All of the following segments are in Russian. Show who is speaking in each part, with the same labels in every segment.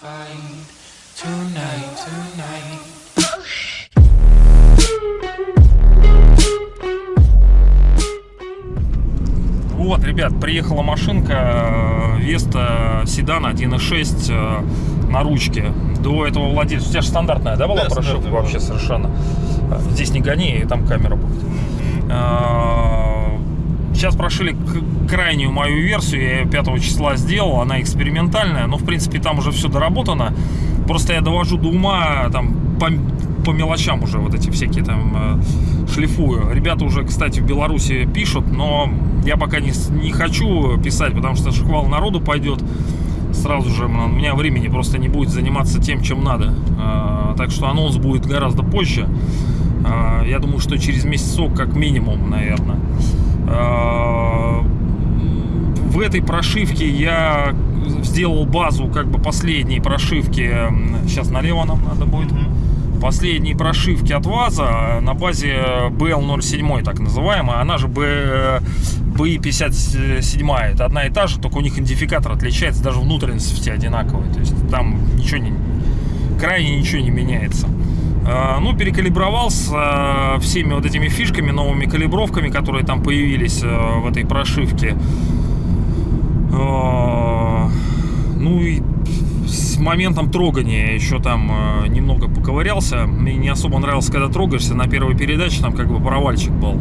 Speaker 1: find tonight, tonight.
Speaker 2: Вот, ребят, приехала машинка э, Веста седан 1.6 э, на ручке. До этого владельца... У тебя же стандартная, да, была
Speaker 3: Да,
Speaker 2: прошивка вообще совершенно? Э, Здесь не гони, и там камера будет. Сейчас прошили крайнюю мою версию, я ее 5 числа сделал, она экспериментальная, но в принципе там уже все доработано. Просто я довожу до ума там по, по мелочам уже вот эти всякие там э, шлифую. Ребята уже, кстати, в Беларуси пишут, но я пока не, не хочу писать, потому что шквал народу пойдет сразу же, у меня времени просто не будет заниматься тем, чем надо. А, Так что анонс будет гораздо позже. А, Я думаю, что через месяцок как минимум, наверное. А, В этой прошивке я сделал базу как бы последней прошивки. Сейчас налево нам надо будет. Последней прошивки от ВАЗа на базе BL07, так называемая. Она же B, BI57. Это одна и та же, только у них идентификатор отличается, даже внутренности все одинаковые. То есть там ничего не, крайне ничего не меняется. А, Ну, перекалибровался э, всеми вот этими фишками, новыми калибровками, которые там появились э, в этой прошивке. Ну и с моментом трогания еще там э, немного поковырялся. Мне не особо нравилось, когда трогаешься. На первой передаче там как бы провальчик был.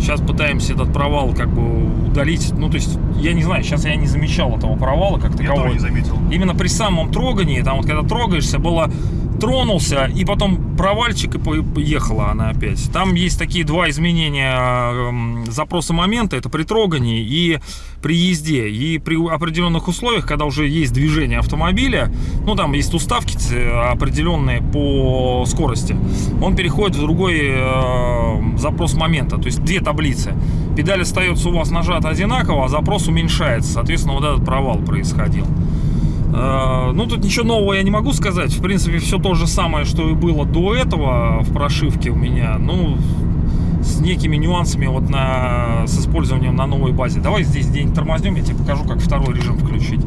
Speaker 2: Сейчас пытаемся этот провал как бы удалить. Ну, то есть, я не знаю, сейчас я не замечал этого провала как
Speaker 3: Я тоже не заметил.
Speaker 2: Именно при самом трогании, там вот когда трогаешься, было тронулся, и потом провальчик, и по- поехала она опять. Там есть такие два изменения эм, запроса момента, это при трогании и при езде. И при определенных условиях, когда уже есть движение автомобиля, ну там есть уставки ц- определенные по скорости, он переходит в другой э, запрос момента, то есть две таблицы. Педаль остается у вас нажата одинаково, а запрос уменьшается, соответственно, вот этот провал происходил. Э, Ну, тут ничего нового я не могу сказать. В принципе, все то же самое, что и было до этого в прошивке у меня. Ну, с некими нюансами вот на, с использованием на новой базе. Давай здесь день тормознем, я тебе покажу, как второй режим включить.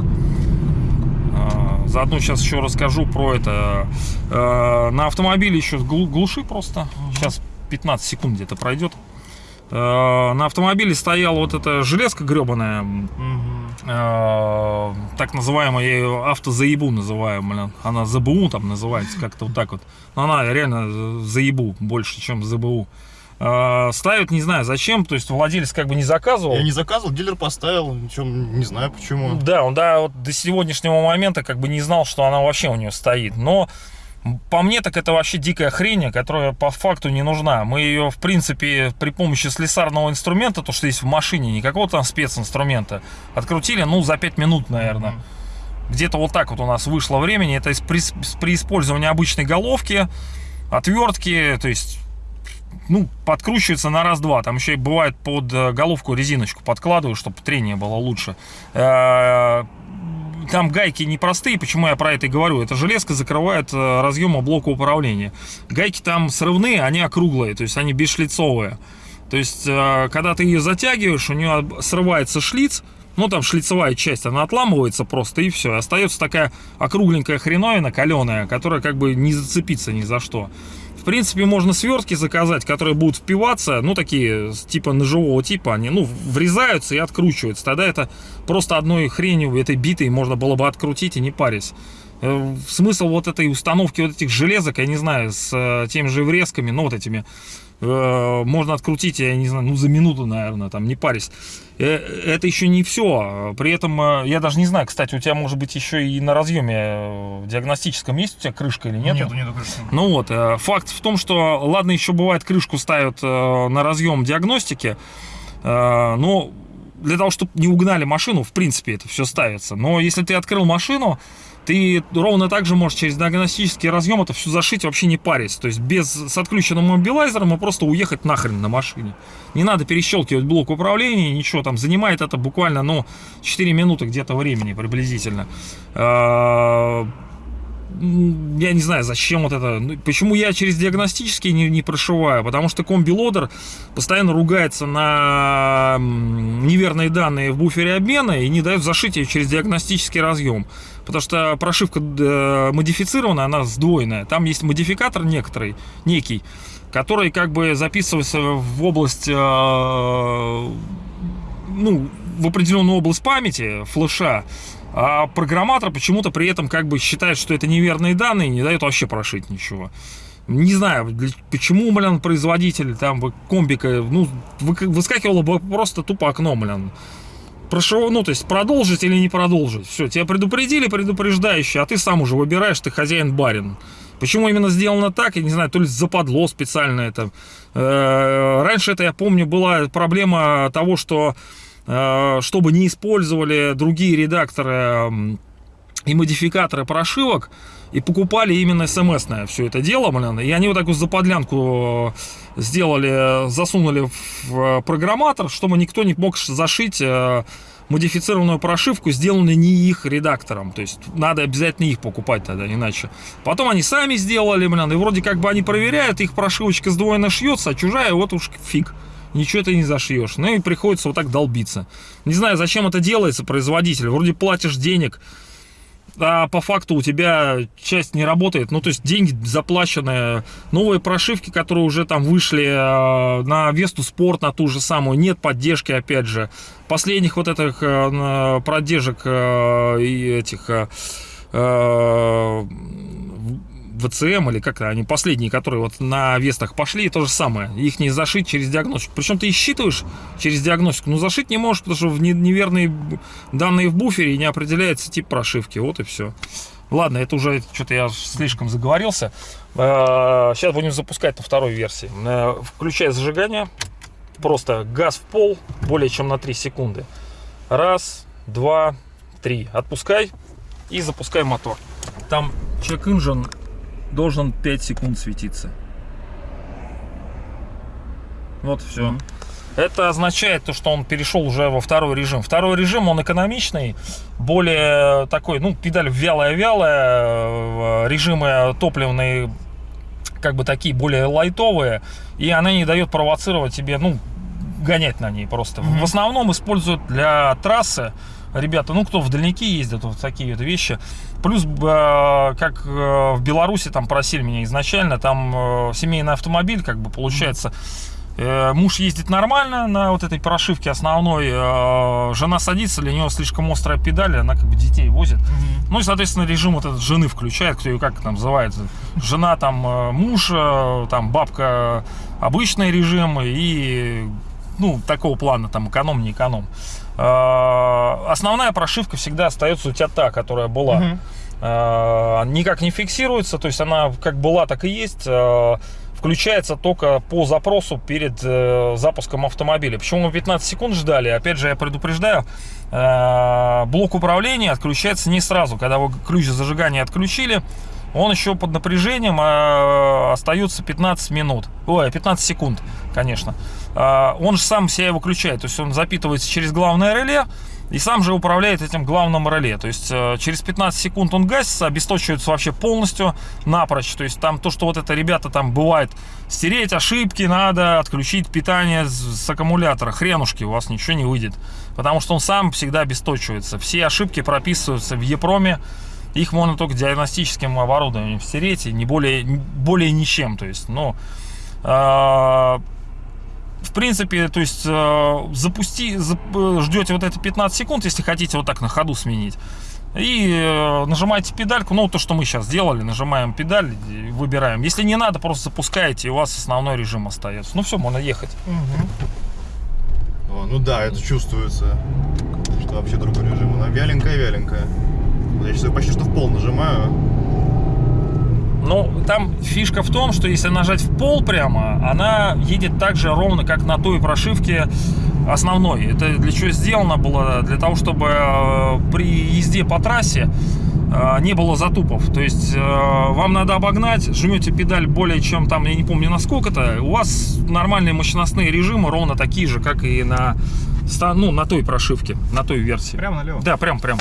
Speaker 2: Э, Заодно сейчас еще расскажу про это. Э, На автомобиле еще глу- глуши просто. Сейчас 15 секунд где-то пройдет. На автомобиле стояла вот эта железка гребаная, э, так называемая, я ее автозаебу называю, блин. Она ЗБУ там называется, как-то вот так вот. Но она реально заебу больше, чем ЗБУ. Э, ставят, не знаю зачем, то есть владелец как бы не заказывал.
Speaker 3: Я не заказывал, дилер поставил, ничего, не знаю почему.
Speaker 2: Да, он да, вот до сегодняшнего момента как бы не знал, что она вообще у нее стоит. Но по мне так это вообще дикая хрень, которая по факту не нужна. Мы ее, в принципе, при помощи слесарного инструмента, то, что есть в машине, не какого-то там специнструмента, открутили, ну, за 5 минут, наверное.
Speaker 3: Мгм.
Speaker 2: Где-то вот так вот у нас вышло времени. Это при, при использовании обычной головки, отвертки, то есть ну, подкручивается на раз-два. Там еще и бывает под э, головку резиночку подкладываю, чтобы трение было лучше. Там гайки непростые, почему я про это и говорю. Эта железка закрывает э, разъемы блока управления. Гайки там срывные, они округлые, то есть они бесшлицовые. То есть, э, когда ты ее затягиваешь, у нее срывается шлиц, ну, там шлицевая часть, она отламывается просто, и все. Остается такая округленькая хреновина, каленая, которая как бы не зацепится ни за что. В принципе, можно свертки заказать, которые будут впиваться, ну, такие, типа ножевого типа, они, ну, врезаются и откручиваются. Тогда это просто одной хренью, этой битой можно было бы открутить и не парясь. Э, Смысл вот этой установки вот этих железок, я не знаю, с э, теми же врезками, ну, вот этими, э, можно открутить, я не знаю, ну, за минуту, наверное, там, не парясь. Э, Это еще не все. При этом, э, я даже не знаю, кстати, у тебя, может быть, еще и на разъеме диагностическом есть у тебя крышка или нет?
Speaker 3: Нету, нету крышки.
Speaker 2: Ну вот, э, факт в том, что, ладно, еще бывает, крышку ставят э, на разъем диагностики, э, но для того, чтобы не угнали машину, в принципе, это все ставится. Но если ты открыл машину, ты ровно так же можешь через диагностический разъем это все зашить, вообще не парясь. То есть без, с отключенным мобилайзером и просто уехать нахрен на машине. Не надо перещелкивать блок управления, ничего там. Занимает это буквально, ну, 4 минуты где-то времени приблизительно. М, я не знаю, зачем вот это. Ну, Почему я через диагностический не, не прошиваю? Потому что комби-лодер постоянно ругается на неверные данные в буфере обмена и не дает зашить ее через диагностический разъем. Потому что прошивка э, модифицирована, она сдвоенная. Там есть модификатор некоторый, некий, который как бы записывается в область, э, ну, в определенную область памяти флеша, а программатор почему-то при этом как бы считает, что это неверные данные, не дает вообще прошить ничего. Не знаю, почему, блин, производитель там комбика, ну, вы- выскакивало бы просто тупо окно, блин. Прошу, ну, то есть продолжить или не продолжить. Все, тебя предупредили, предупреждающие, а ты сам уже выбираешь, ты хозяин-барин. Почему именно сделано так, я не знаю, то ли западло специально это. Э, Раньше это, я помню, была проблема того, что э, чтобы не использовали другие редакторы и модификаторы прошивок, и покупали именно смс-ное все это дело, блин, и они вот такую заподлянку э, сделали, засунули в программатор, чтобы никто не мог зашить э, модифицированную прошивку, сделанную не их редактором. То есть надо обязательно их покупать тогда, иначе. Потом они сами сделали, блин, и вроде как бы они проверяют, их прошивочка сдвоенно шьется, а чужая вот уж фиг. Ничего ты не зашьешь. Ну и приходится вот так долбиться. Не знаю, зачем это делается, производитель. Вроде платишь денег, а по факту у тебя часть не работает. Ну, то есть деньги заплаченные, новые прошивки, которые уже там вышли э, на Весту Спорт, на ту же самую, нет поддержки, опять же. Последних вот этих э, продержек э, и этих э, ВЦМ или как они последние, которые вот на Вестах пошли, то же самое. Их не зашить через диагностику. Причем ты их считываешь через диагностику, но зашить не можешь, потому что в не- неверные данные в буфере не определяется тип прошивки. Вот и все. Ладно, это уже что-то я слишком заговорился. Э, Сейчас будем запускать на второй версии. Э, Включай зажигание. Просто газ в пол более чем на 3 секунды. Раз, два, три. Отпускай и запускай мотор. Там engine должен 5 секунд светиться. Вот все. Это означает то, что он перешел уже во второй режим. Второй режим, он экономичный, более такой, ну, педаль вялая-вялая, э, режимы топливные как бы такие более лайтовые, и она не дает провоцировать тебе, ну, гонять на ней просто. В основном используют для трассы ребята, ну, кто в дальники ездят, вот такие вот вещи. Плюс, э, как э, в Беларуси там просили меня изначально, там э, семейный автомобиль, как бы получается, Муж ездит нормально на вот этой прошивке основной, жена садится, для нее слишком острая педаль, она как бы детей возит. Ну и, соответственно, режим вот этот жены включает, кто ее как там называется. Жена там, муж, там бабка обычный режим и, ну, такого плана, там, эконом, не эконом. Основная прошивка всегда остается у тебя та, которая была. Э, Никак не фиксируется, то есть она как была, так и есть. Э, Включается только по запросу перед э, запуском автомобиля. Почему мы 15 секунд ждали? Опять же, я предупреждаю, э, блок управления отключается не сразу. Когда вы ключ зажигания отключили, он еще под напряжением э, остается 15 минут. Ой, 15 секунд, конечно. Э, он же сам себя выключает. То есть он запитывается через главное реле и сам же управляет этим главным реле. То есть э, через 15 секунд он гасится, обесточивается вообще полностью напрочь. То есть там то, что вот это ребята там бывает, стереть ошибки надо, отключить питание с, с аккумулятора. Хренушки, у вас ничего не выйдет. Потому что он сам всегда обесточивается. Все ошибки прописываются в Епроме. Их можно только диагностическим оборудованием стереть, и не более, более ничем. То есть, ну, э, в принципе, то есть э, запусти, зап- ждете вот это 15 секунд, если хотите вот так на ходу сменить. И э, нажимаете педальку, ну то, что мы сейчас сделали, нажимаем педаль, выбираем. Если не надо, просто запускаете, и у вас основной режим остается. Ну все, можно ехать.
Speaker 3: О, ну да, это чувствуется, что вообще другой режим. Она вяленькая-вяленькая. Вот я сейчас почти что в пол нажимаю.
Speaker 2: Ну, там фишка в том, что если нажать в пол прямо, она едет так же ровно, как на той прошивке основной. Это для чего сделано было? Для того, чтобы э, при езде по трассе э, не было затупов. То есть э, вам надо обогнать, жмете педаль более чем там, я не помню насколько-то, у вас нормальные мощностные режимы ровно такие же, как и на, ну, на той прошивке, на той версии.
Speaker 3: Прямо налево.
Speaker 2: Да, прям, прям.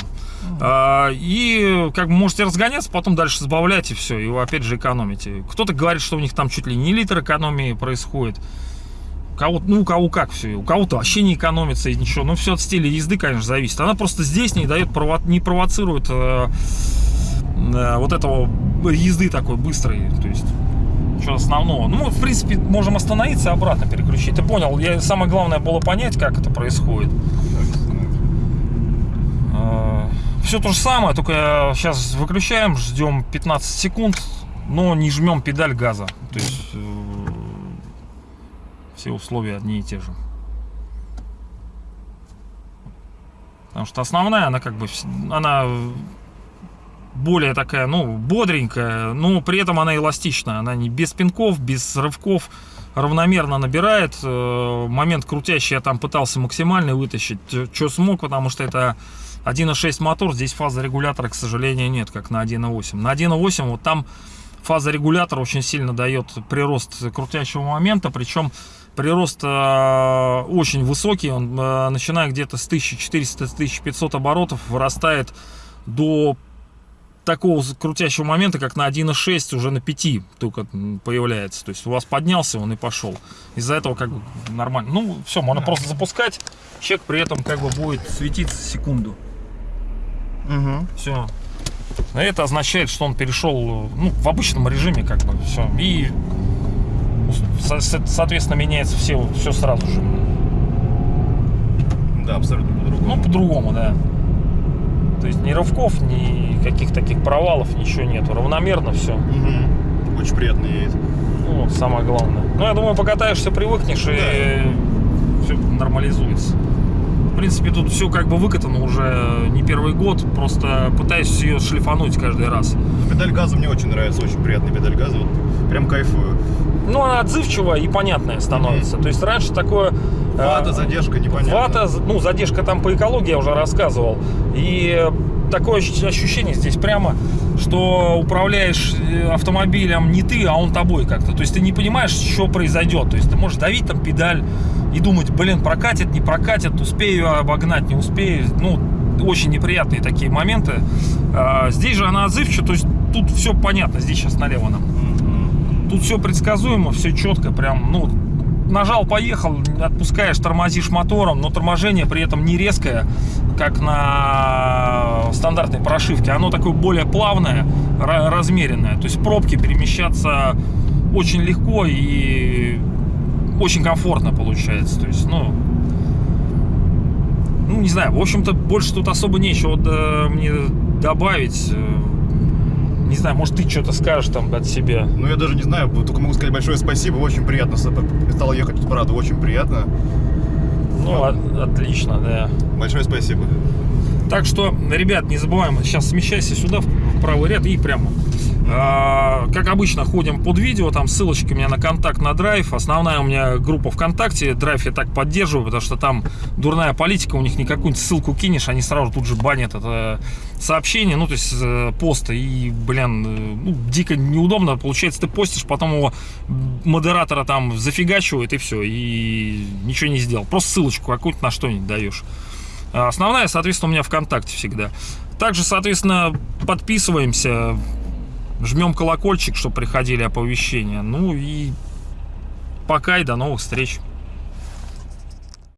Speaker 2: А, И как бы можете разгоняться, потом дальше сбавлять и все, и опять же экономите. Кто-то говорит, что у них там чуть ли не литр экономии происходит. кого ну, у кого как все. У кого-то вообще не экономится и ничего. Ну, все от стиля езды, конечно, зависит. Она просто здесь не дает, прово- не провоцирует э, э, вот этого езды такой быстрой. То есть, что основного. Ну, мы, в принципе, можем остановиться и обратно переключить. Ты понял? Я, самое главное было понять, как это происходит. Все то же самое, только сейчас выключаем, ждем 15 секунд, но не жмем педаль газа. То есть э, все условия одни и те же. Потому что основная, она как бы, она более такая, ну, бодренькая, но при этом она эластичная. Она не без пинков, без рывков, равномерно набирает. Э, Момент крутящий я там пытался максимально вытащить, что смог, потому что это 1.6 мотор, здесь фаза регулятора, к сожалению, нет, как на 1.8. На 1.8 вот там фаза регулятора очень сильно дает прирост крутящего момента, причем прирост э, очень высокий, он э, начиная где-то с 1400-1500 оборотов вырастает до такого крутящего момента, как на 1.6 уже на 5 только появляется. То есть у вас поднялся он и пошел. Из-за этого как бы нормально. Ну, все, можно просто запускать. Чек при этом как бы будет светиться секунду.
Speaker 3: Угу.
Speaker 2: Все. Это означает, что он перешел ну, в обычном режиме, как бы все. И со- со- соответственно меняется все, все сразу же.
Speaker 3: Да, абсолютно по-другому.
Speaker 2: Ну, по-другому, да. То есть ни рывков, ни каких таких провалов, ничего нету. Равномерно все.
Speaker 3: Мгм. Очень приятно едет.
Speaker 2: Ну, вот самое главное. Ну, я думаю, покатаешься, привыкнешь и все нормализуется. В принципе, тут все как бы выкатано уже не первый год. Просто пытаюсь ее шлифануть каждый раз.
Speaker 3: Педаль газа мне очень нравится, очень приятная педаль газа. Вот прям кайфую.
Speaker 2: Ну, она отзывчивая и понятная становится. То есть раньше такое... э,
Speaker 3: Вата, задержка, непонятно.
Speaker 2: Вата, ну, задержка там по экологии я уже рассказывал. И такое ощ- ощущение здесь прямо, что управляешь э, автомобилем не ты, а он тобой как-то. То есть ты не понимаешь, что произойдет. То есть ты можешь давить там педаль и думать, блин, прокатит, не прокатит, успею обогнать, не успею. Ну, очень неприятные такие моменты. А, здесь же она отзывчивая, то есть тут все понятно. Здесь сейчас налево нам. Тут все предсказуемо, все четко, прям, ну, нажал, поехал, отпускаешь, тормозишь мотором, но торможение при этом не резкое, как на стандартной прошивке. Оно такое более плавное, ра- размеренное. То есть в пробке перемещаться очень легко и очень комфортно получается. То есть, ну, ну, не знаю, в общем-то, больше тут особо нечего да, мне добавить. Э, Не знаю, может, ты что-то скажешь там от себя.
Speaker 3: Ну, я даже не знаю, только могу сказать большое спасибо, очень приятно. Стало ехать тут, правда, очень приятно.
Speaker 2: Ну, от- отлично, да.
Speaker 3: Большое спасибо.
Speaker 2: Так что, ребят, не забываем, сейчас смещайся сюда, в в правый ряд и прямо. А, Как обычно, ходим под видео, там ссылочки у меня на контакт, на драйв. Основная у меня группа ВКонтакте, драйв я так поддерживаю, потому что там дурная политика, у них какую-нибудь ссылку кинешь, они сразу тут же банят это сообщение, ну, то есть э, поста, и, блин, э, ну, дико неудобно, получается, ты постишь, потом его модератора там зафигачивает, и все, и ничего не сделал. Просто ссылочку какую-то на что-нибудь даешь. Основная, соответственно, у меня ВКонтакте всегда. Также, соответственно, подписываемся, жмем колокольчик, чтобы приходили оповещения. Ну и пока и до новых встреч.